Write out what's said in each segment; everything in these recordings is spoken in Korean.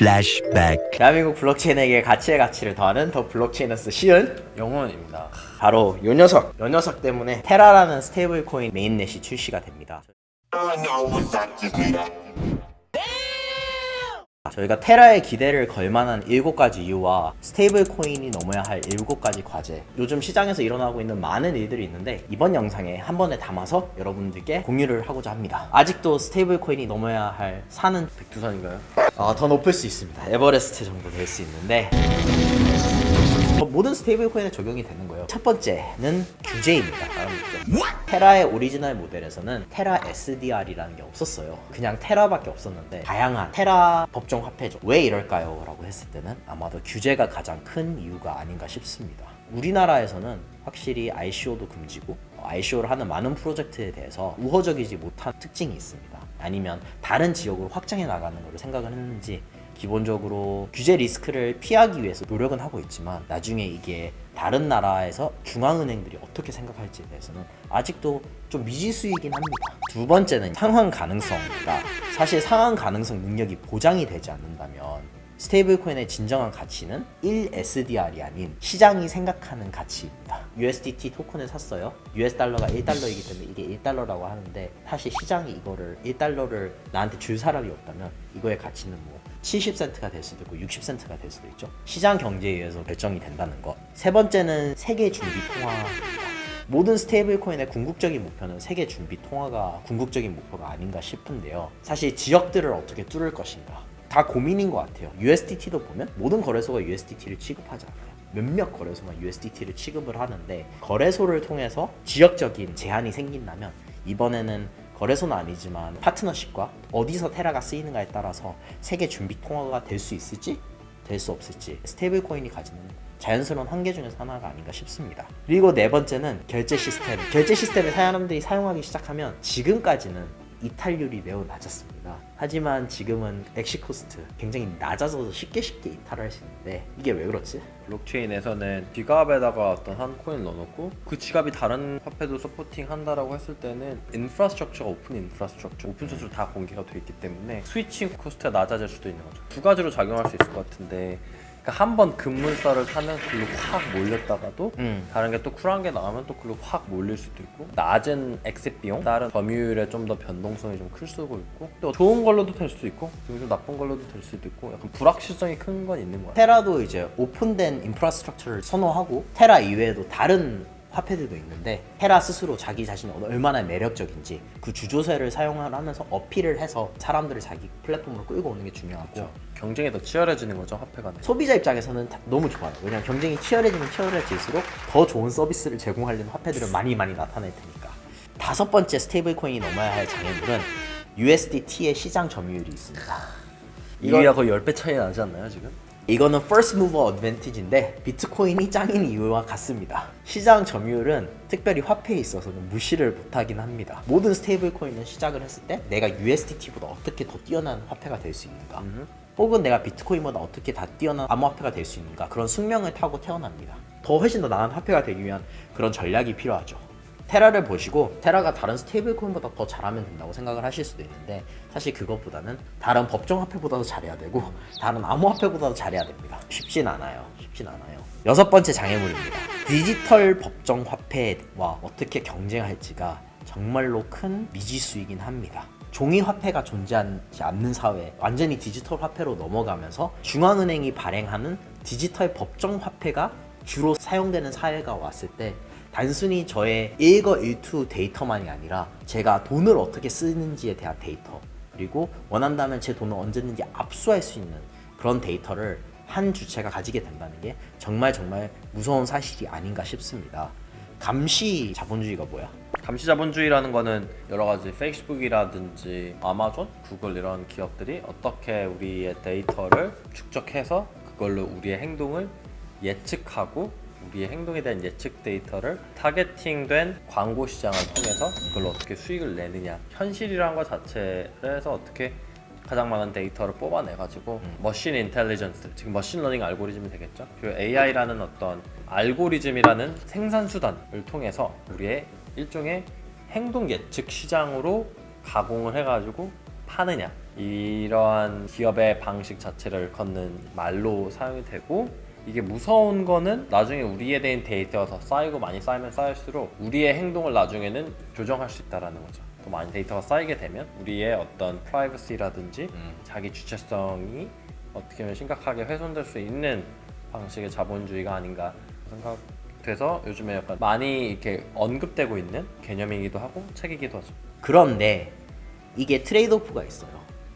Flashback. 대한민국 블록체인에게 가치의 가치를 더하는 더 블록체인에서 시은 영혼입니다. 바로 요 녀석 요 녀석 때문에 테라라는 스테이블 코인 메인넷이 출시가 됩니다 저희가 테라의 기대를 걸 만한 7가지 이유와 스테이블 코인이 넘어야 할 7가지 과제 요즘 시장에서 일어나고 있는 많은 일들이 있는데 이번 영상에 한 번에 담아서 여러분들께 공유를 하고자 합니다 아직도 스테이블 코인이 넘어야 할 산은 백두산인가요? 아, 더 높을 수 있습니다. 에버레스트 정도 될 수 있는데 어, 모든 스테이블 코인에 적용이 되는 거예요. 첫 번째는 규제입니다. 테라의 오리지널 모델에서는 테라 SDR이라는 게 없었어요. 그냥 테라밖에 없었는데 다양한 테라 법정 화폐죠. 왜 이럴까요? 라고 했을 때는 아마도 규제가 가장 큰 이유가 아닌가 싶습니다. 우리나라에서는 확실히 ICO도 금지고 ICO를 하는 많은 프로젝트에 대해서 우호적이지 못한 특징이 있습니다. 아니면 다른 지역으로 확장해 나가는 것을 생각을 했는지 기본적으로 규제 리스크를 피하기 위해서 노력은 하고 있지만 나중에 이게 다른 나라에서 중앙은행들이 어떻게 생각할지에 대해서는 아직도 좀 미지수이긴 합니다. 두 번째는 상환 가능성입니다. 사실 상환 가능성 능력이 보장이 되지 않는다면 스테이블 코인의 진정한 가치는 1SDR이 아닌 시장이 생각하는 가치입니다. USDT 토큰을 샀어요. US 달러가 1달러이기 때문에 이게 1달러라고 하는데 사실 시장이 이거를 1달러를 나한테 줄 사람이 없다면 이거의 가치는 뭐 70센트가 될 수도 있고 60센트가 될 수도 있죠. 시장 경제에 의해서 결정이 된다는 것. 세 번째는 세계 준비 통화입니다. 모든 스테이블 코인의 궁극적인 목표는 세계 준비 통화가 궁극적인 목표가 아닌가 싶은데요. 사실 지역들을 어떻게 뚫을 것인가 다 고민인 것 같아요. USDT도 보면 모든 거래소가 USDT를 취급하지 않아요. 몇몇 거래소만 USDT를 취급을 하는데 거래소를 통해서 지역적인 제한이 생긴다면 이번에는 거래소는 아니지만 파트너십과 어디서 테라가 쓰이는가에 따라서 세계 준비 통화가 될 수 있을지 될 수 없을지 스테이블 코인이 가지는 자연스러운 한계 중에서 하나가 아닌가 싶습니다. 그리고 네 번째는 결제 시스템. 결제 시스템을 사람들이 사용하기 시작하면 지금까지는 이탈률이 매우 낮았습니다. 하지만 지금은 exit cost 굉장히 낮아서 쉽게 쉽게 이탈을 할 수 있는데 이게 왜 그렇지? 블록체인에서는 지갑에다가 어떤 한 코인 넣어놓고 그 지갑이 다른 화폐도 supporting 한다라고 했을 때는 infrastructure가 open infrastructure 오픈 소스로 다 공개가 돼 있기 때문에 switching cost가 낮아질 수도 있는 거죠. 두 가지로 작용할 수 있을 것 같은데 그러니까 한 번 급물살을 타면 글로 확 몰렸다가도 음. 다른 게 또 쿨한 게 나오면 또 글로 확 몰릴 수도 있고 낮은 엑셋 비용 다른 점유율에 좀 더 변동성이 좀 클 수도 있고 또 좋은 걸로도 될 수도 있고 좀 나쁜 걸로도 될 수도 있고 약간 불확실성이 큰 건 있는 것 같아요 테라도 이제 open된 infrastructure를 선호하고 테라 이외에도 다른 화폐들도 있는데 테라 스스로 자기 자신이 얼마나 매력적인지 그 주조세를 사용을 하면서 어필을 해서 사람들을 자기 플랫폼으로 끌고 오는 게 중요하고 그렇죠. 경쟁이 더 치열해지는 거죠 화폐가 소비자 입장에서는 다- 너무 좋아요. 왜냐면 경쟁이 치열해지면 치열해질수록 더 좋은 서비스를 제공하려는 화폐들은 많이 많이 나타날 테니까. 다섯 번째 스테이블 코인이 넘어야 할 장애물은 USDT의 시장 점유율이 있습니다. 이거야 거의 10배 차이 나지 않나요 지금? 이거는 first mover advantage인데 비트코인이 짱인 이유와 같습니다. 시장 점유율은 특별히 화폐에 있어서는 무시를 못하긴 합니다. 모든 스테이블 코인은 시작을 했을 때 내가 USDT보다 어떻게 더 뛰어난 화폐가 될 수 있는가 혹은 내가 비트코인보다 어떻게 더 뛰어난 암호화폐가 될 수 있는가 그런 숙명을 타고 태어납니다. 더 훨씬 더 나은 화폐가 되기 위한 그런 전략이 필요하죠. 테라를 보시고 테라가 다른 스테이블 코인보다 더 잘하면 된다고 생각을 하실 수도 있는데 사실 그것보다는 다른 법정 화폐보다도 잘해야 되고 다른 암호화폐보다도 잘해야 됩니다. 쉽진 않아요. 쉽진 않아요. 여섯 번째 장애물입니다. 디지털 법정 화폐와 어떻게 경쟁할지가 정말로 큰 미지수이긴 합니다. 종이 화폐가 존재하지 않는 사회, 완전히 디지털 화폐로 넘어가면서 중앙은행이 발행하는 디지털 법정 화폐가 주로 사용되는 사회가 왔을 때 단순히 저의 일거수일투족 데이터만이 아니라 제가 돈을 어떻게 쓰는지에 대한 데이터 그리고 원한다면 제 돈을 언제 든지 압수할 수 있는 그런 데이터를 한 주체가 가지게 된다는 게 정말 정말 무서운 사실이 아닌가 싶습니다. 감시 자본주의가 뭐야? 감시 자본주의라는 거는 여러 가지 페이스북이라든지 아마존, 구글 이런 기업들이 어떻게 우리의 데이터를 축적해서 그걸로 우리의 행동을 예측하고 우리의 행동에 대한 예측 데이터를 targeting된 광고 시장을 통해서 그걸로 어떻게 수익을 내느냐. 현실이라는 것 자체에서 어떻게 가장 많은 데이터를 뽑아내 가지고 machine intelligence 지금 machine learning 알고리즘이 되겠죠? 그리고 AI라는 어떤 알고리즘이라는 생산 수단을 통해서 우리의 일종의 행동 예측 시장으로 가공을 해가지고 파느냐. 이러한 기업의 방식 자체를 일컫는 말로 사용이 되고 이게 무서운 거는 나중에 우리에 대한 데이터가 더 쌓이고 많이 쌓이면 쌓일수록 우리의 행동을 나중에는 조정할 수 있다라는 거죠. 더 많이 데이터가 쌓이게 되면 우리의 어떤 프라이버시라든지 자기 주체성이 어떻게 보면 심각하게 훼손될 수 있는 방식의 자본주의가 아닌가 생각돼서 요즘에 약간 많이 이렇게 언급되고 있는 개념이기도 하고 책이기도 하죠. 그런데 이게 trade-off가 있어요.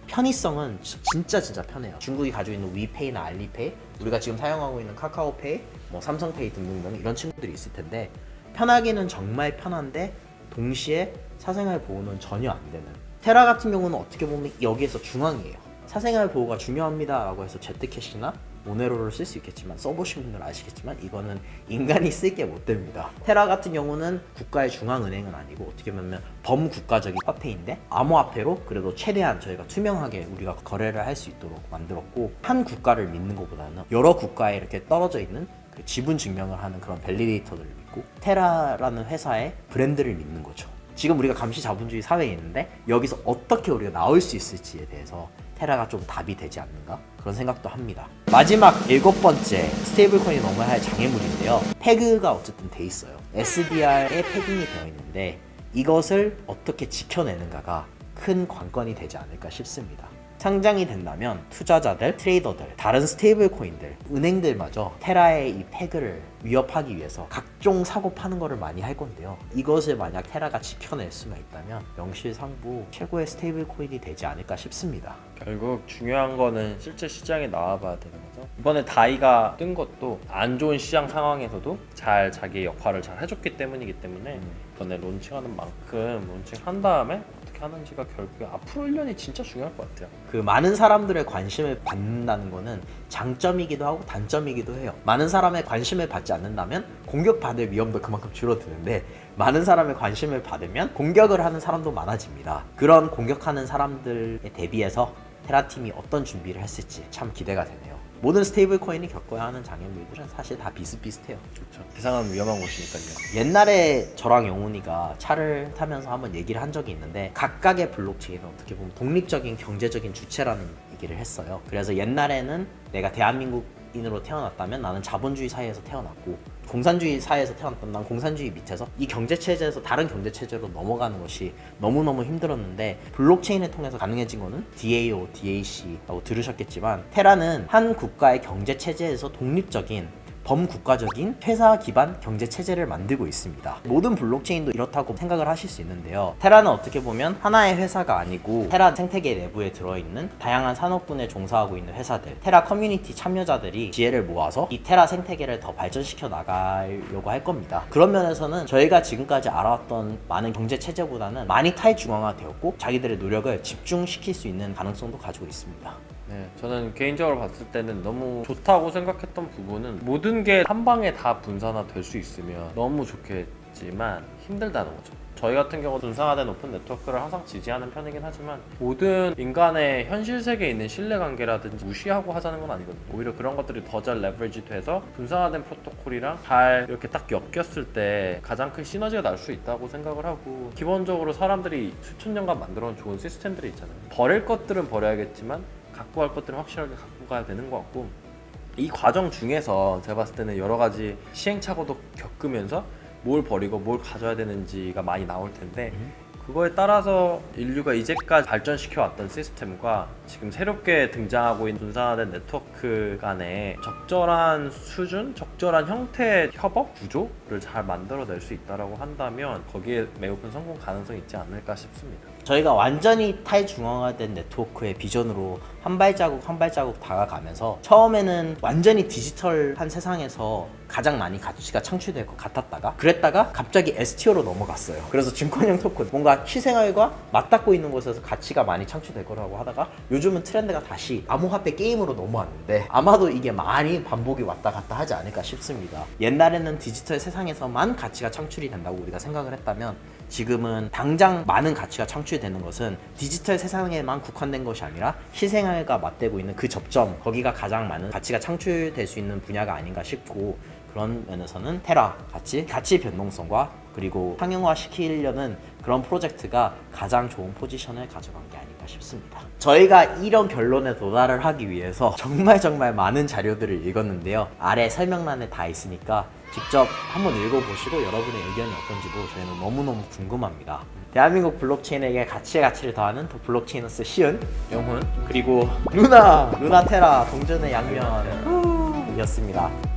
편의성은 지- 진짜 진짜 편해요. 중국이 가지고 있는 위페이나 알리페이, 우리가 지금 사용하고 있는 카카오페이, 뭐 삼성페이 등등등 이런 친구들이 있을 텐데 편하기는 정말 편한데 동시에 사생활 보호는 전혀 안 되는. 테라 같은 경우는 어떻게 보면 여기에서 중앙이에요. 사생활 보호가 중요합니다 라고 해서 제트캐시나 모네로를 쓸 수 있겠지만 써보신 분들 아시겠지만 이거는 인간이 쓸게못 됩니다. 테라 같은 경우는 국가의 중앙은행은 아니고 어떻게 보면 범국가적인 화폐인데 암호화폐로 그래도 최대한 저희가 투명하게 우리가 거래를 할 수 있도록 만들었고 한 국가를 믿는 것보다는 여러 국가에 이렇게 떨어져 있는 그 지분 증명을 하는 그런 밸리데이터들을 믿고 테라라는 회사의 브랜드를 믿는 거죠. 지금 우리가 감시 자본주의 사회에 있는데 여기서 어떻게 우리가 나올 수 있을지에 대해서 테라가 좀 답이 되지 않는가 그런 생각도 합니다. 마지막 일곱 번째 스테이블 코인이 넘어야 할 장애물인데요. 태그가 어쨌든 돼 있어요. SDR에 pegging이 되어 있는데 이것을 어떻게 지켜내는가가 큰 관건이 되지 않을까 싶습니다. 상장이 된다면 투자자들, 트레이더들, 다른 스테이블 코인들, 은행들마저 테라의 이 peg를 위협하기 위해서 각종 사고 파는 거를 많이 할 건데요. 이것을 만약 테라가 지켜낼 수만 있다면 명실상부 최고의 스테이블 코인이 되지 않을까 싶습니다. 결국 중요한 거는 실제 시장에 나와봐야 되는 거죠. 이번에 다이가 뜬 것도 안 좋은 시장 상황에서도 잘 자기의 역할을 잘 해줬기 때문이기 때문에 이번에 론칭하는 만큼 론칭한 다음에 어떻게 하는지가 결국에 앞으로 1년이 진짜 중요할 것 같아요. 그 많은 사람들의 관심을 받는다는 거는 장점이기도 하고 단점이기도 해요. 많은 사람의 관심을 받지 않는다면 공격받을 위험도 그만큼 줄어드는데 많은 사람의 관심을 받으면 공격을 하는 사람도 많아집니다. 그런 공격하는 사람들에 대비해서 테라팀이 어떤 준비를 했을지 참 기대가 되네요. 모든 스테이블 코인이 겪어야 하는 장애물들은 사실 다 비슷비슷해요. 그렇죠. 세상은 위험한 곳이니까요. 옛날에 저랑 영훈이가 차를 타면서 한번 얘기를 한 적이 있는데 각각의 블록체인은 어떻게 보면 독립적인 경제적인 주체라는 얘기를 했어요. 그래서 옛날에는 내가 대한민국 인으로 태어났다면 나는 자본주의 사회에서 태어났고 공산주의 사회에서 태어났다면 난 공산주의 밑에서 이 경제 체제에서 다른 경제 체제로 넘어가는 것이 너무너무 힘들었는데 블록체인을 통해서 가능해진 거는 DAO, DAC라고 들으셨겠지만 테라는 한 국가의 경제 체제에서 독립적인 범국가적인 회사 기반 경제 체제를 만들고 있습니다. 모든 블록체인도 이렇다고 생각을 하실 수 있는데요. 테라는 어떻게 보면 하나의 회사가 아니고 테라 생태계 내부에 들어있는 다양한 산업군에 종사하고 있는 회사들, 테라 커뮤니티 참여자들이 지혜를 모아서 이 테라 생태계를 더 발전시켜 나가려고 할 겁니다. 그런 면에서는 저희가 지금까지 알아왔던 많은 경제 체제보다는 많이 탈중앙화 되었고 자기들의 노력을 집중시킬 수 있는 가능성도 가지고 있습니다. 네, 저는 개인적으로 봤을 때는 너무 좋다고 생각했던 부분은 모든 게 한 방에 다 분산화 될 수 있으면 너무 좋겠지만 힘들다는 거죠. 저희 같은 경우 분산화된 오픈 네트워크를 항상 지지하는 편이긴 하지만 모든 인간의 현실 세계에 있는 신뢰관계라든지 무시하고 하자는 건 아니거든요. 오히려 그런 것들이 더 잘 레버리지 돼서 분산화된 프로토콜이랑 잘 이렇게 딱 엮였을 때 가장 큰 시너지가 날 수 있다고 생각을 하고 기본적으로 사람들이 수천 년간 만들어 온 좋은 시스템들이 있잖아요. 버릴 것들은 버려야겠지만 갖고 갈 것들은 확실하게 갖고 가야 되는 것 같고 이 과정 중에서 제가 봤을 때는 여러 가지 시행착오도 겪으면서 뭘 버리고 뭘 가져야 되는지가 많이 나올 텐데 그거에 따라서 인류가 이제까지 발전시켜 왔던 시스템과 지금 새롭게 등장하고 있는 분산화된 네트워크 간의 적절한 수준, 적절한 형태의 협업 구조를 잘 만들어낼 수 있다라고 한다면 거기에 매우 큰 성공 가능성이 있지 않을까 싶습니다. 저희가 완전히 탈중앙화된 네트워크의 비전으로 한 발자국 한 발자국 다가가면서 처음에는 완전히 디지털한 세상에서 가장 많이 가치가 창출될 것 같았다가 그랬다가 갑자기 STO로 넘어갔어요. 그래서 증권형 토큰 뭔가 실생활과 맞닿고 있는 곳에서 가치가 많이 창출될 거라고 하다가 요즘은 트렌드가 다시 암호화폐 게임으로 넘어왔는데 아마도 이게 많이 반복이 왔다 갔다 하지 않을까 싶습니다. 옛날에는 디지털 세상에서만 가치가 창출이 된다고 우리가 생각을 했다면 지금은 당장 많은 가치가 창출되는 것은 디지털 세상에만 국한된 것이 아니라 실생활과 맞대고 있는 그 접점 거기가 가장 많은 가치가 창출될 수 있는 분야가 아닌가 싶고 그런 면에서는 테라 같이 가치 변동성과 그리고 상용화 시키려는 그런 프로젝트가 가장 좋은 포지션을 가져간 게 아닌가 싶습니다. 저희가 이런 결론에 도달을 하기 위해서 정말 정말 많은 자료들을 읽었는데요. 아래 설명란에 다 있으니까 직접 한번 읽어보시고 여러분의 의견이 어떤지도 저희는 너무너무 궁금합니다. 대한민국 블록체인에게 가치의 가치를 더하는 더 블록체인어스 시은 영훈 그리고 루나 루나테라 동전의 양면 후, 이었습니다.